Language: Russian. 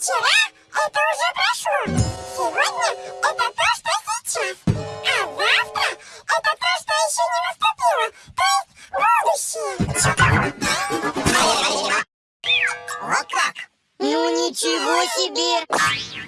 Вчера это уже прошло. Сегодня это то, что сейчас. А завтра это то, что еще не наступило. То есть будущее. Вот как? Ну ничего себе!